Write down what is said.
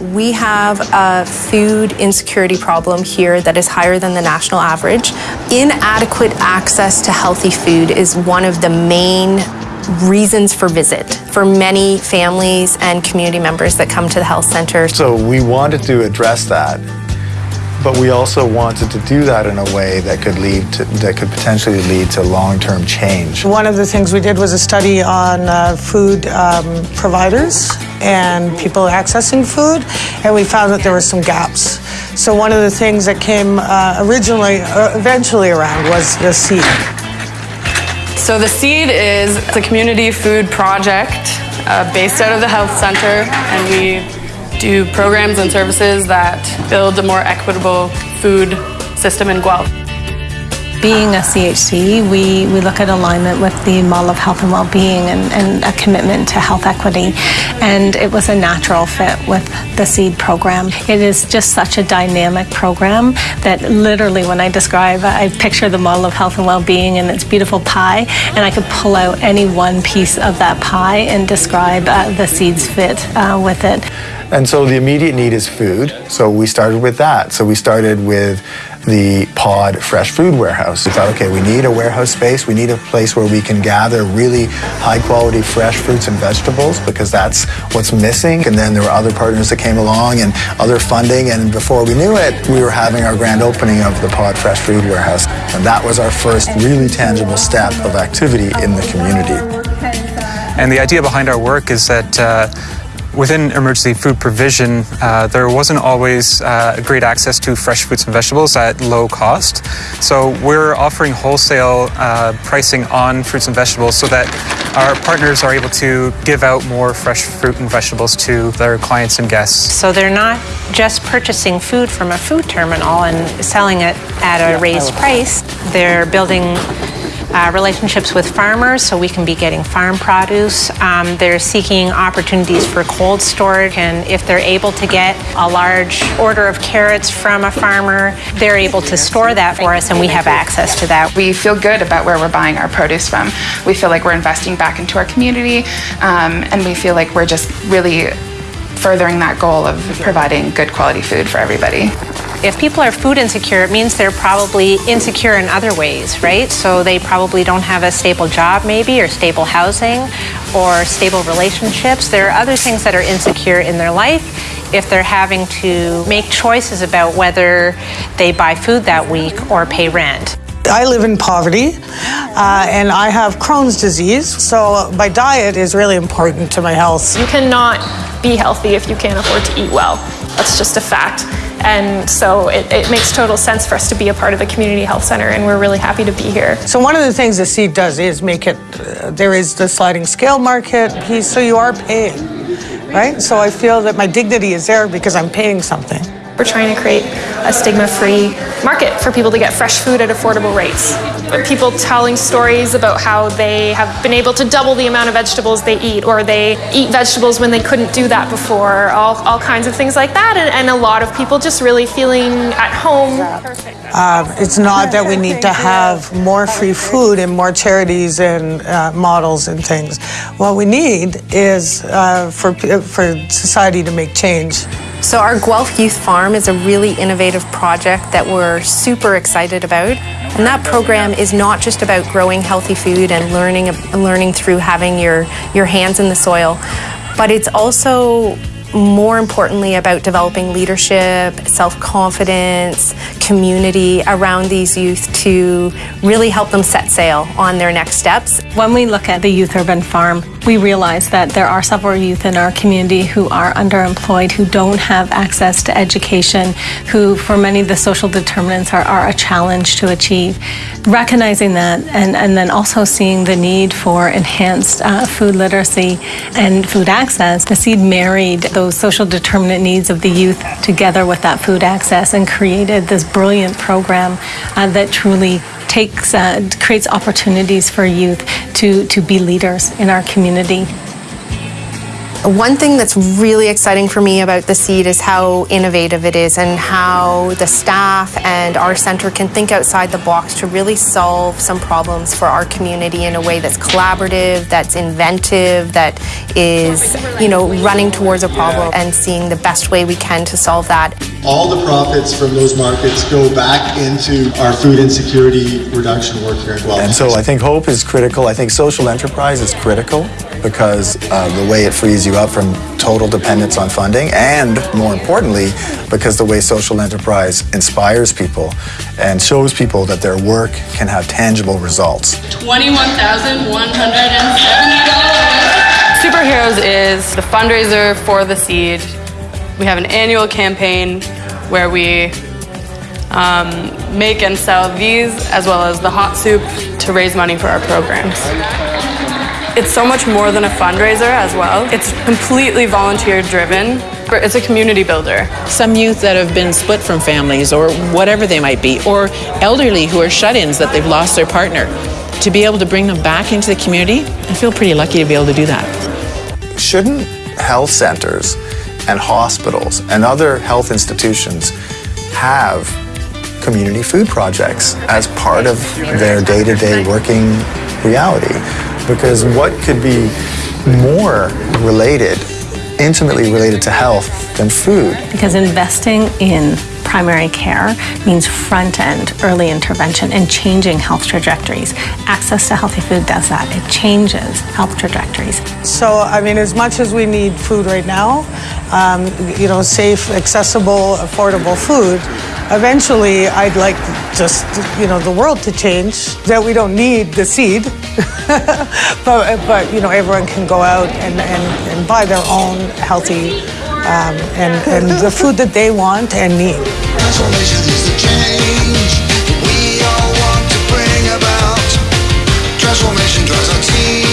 We have a food insecurity problem here that is higher than the national average. Inadequate access to healthy food is one of the main reasons for visit for many families and community members that come to the health center. So we wanted to address that, but we also wanted to do that in a way that could lead to, that could potentially lead to long-term change. One of the things we did was a study on uh, food um, providers and people accessing food, and we found that there were some gaps. So one of the things that came uh, originally, uh, eventually around was the seed. So the Seed is a community food project uh, based out of the health center, and we do programs and services that build a more equitable food system in Guelph. Being a CHC, we, we look at alignment with the model of health and well-being and, and a commitment to health equity. And it was a natural fit with the SEED program. It is just such a dynamic program that literally when I describe, I picture the model of health and well-being and its beautiful pie, and I could pull out any one piece of that pie and describe uh, the SEED's fit uh, with it. And so the immediate need is food. So we started with that. So we started with the Pod Fresh Food Warehouse. We thought, okay, we need a warehouse space. We need a place where we can gather really high quality fresh fruits and vegetables because that's what's missing. And then there were other partners that came along and other funding. And before we knew it, we were having our grand opening of the Pod Fresh Food Warehouse. And that was our first really tangible step of activity in the community. And the idea behind our work is that uh, Within emergency food provision, uh, there wasn't always uh, great access to fresh fruits and vegetables at low cost. So we're offering wholesale uh, pricing on fruits and vegetables so that our partners are able to give out more fresh fruit and vegetables to their clients and guests. So they're not just purchasing food from a food terminal and selling it at a raised price. They're building uh, relationships with farmers so we can be getting farm produce. Um, they're seeking opportunities for cold storage, and if they're able to get a large order of carrots from a farmer, they're able to store that for us, and we have access to that. We feel good about where we're buying our produce from. We feel like we're investing back into our community, um, and we feel like we're just really furthering that goal of providing good quality food for everybody. If people are food insecure, it means they're probably insecure in other ways, right? So they probably don't have a stable job, maybe, or stable housing, or stable relationships. There are other things that are insecure in their life. If they're having to make choices about whether they buy food that week or pay rent. I live in poverty uh, and I have Crohn's disease, so my diet is really important to my health. You cannot be healthy if you can't afford to eat well. That's just a fact. And so it, it, makes total sense for us to be a part of the community health center, and we're really happy to be here. So one of the things the seed does is make it. Uh, there is the sliding scale market piece, so you are paying, right? So I feel that my dignity is there because I'm paying something. We're trying to create a stigma-free market for people to get fresh food at affordable rates. People telling stories about how they have been able to double the amount of vegetables they eat, or they eat vegetables when they couldn't do that before, all, all kinds of things like that, and, and a lot of people just really feeling at home. Uh, it's not that we need to have more free food and more charities and uh, models and things. What we need is uh, for, for society to make change. So our Guelph Youth Farm is a really innovative project that we're super excited about. And that program is not just about growing healthy food and learning, learning through having your, your hands in the soil, but it's also more importantly about developing leadership, self-confidence, community around these youth to really help them set sail on their next steps. When we look at the Youth Urban Farm, we realize that there are several youth in our community who are underemployed, who don't have access to education, who for many the social determinants are, are a challenge to achieve. Recognizing that and, and then also seeing the need for enhanced uh, food literacy and food access, the seed married those social determinant needs of the youth together with that food access and created this brilliant program uh, that truly takes uh, creates opportunities for youth to to be leaders in our community. One thing that's really exciting for me about the seed is how innovative it is and how the staff and our center can think outside the box to really solve some problems for our community in a way that's collaborative, that's inventive, that is, you know, running towards a problem and seeing the best way we can to solve that. All the profits from those markets go back into our food insecurity reduction work here in Guelph. And so I think hope is critical. I think social enterprise is critical because uh, the way it frees you up from total dependence on funding, and more importantly, because the way social enterprise inspires people and shows people that their work can have tangible results. $21,170. Superheroes is the fundraiser for the seed. We have an annual campaign where we um, make and sell these as well as the hot soup to raise money for our programs. It's so much more than a fundraiser as well. It's completely volunteer driven. It's a community builder. Some youth that have been split from families or whatever they might be, or elderly who are shut ins that they've lost their partner, to be able to bring them back into the community, I feel pretty lucky to be able to do that. Shouldn't health centers and hospitals and other health institutions have community food projects as part of their day to day working reality? Because what could be more related, intimately related to health than food? Because investing in primary care means front end early intervention and changing health trajectories. Access to healthy food does that, it changes health trajectories. So, I mean, as much as we need food right now, um, you know, safe, accessible, affordable food, eventually I'd like just, you know, the world to change, that we don't need the seed, but, but, you know, everyone can go out and, and, and buy their own healthy um, and, and the food that they want and need. Transformation is the change we all want to bring about. Transformation drives our teams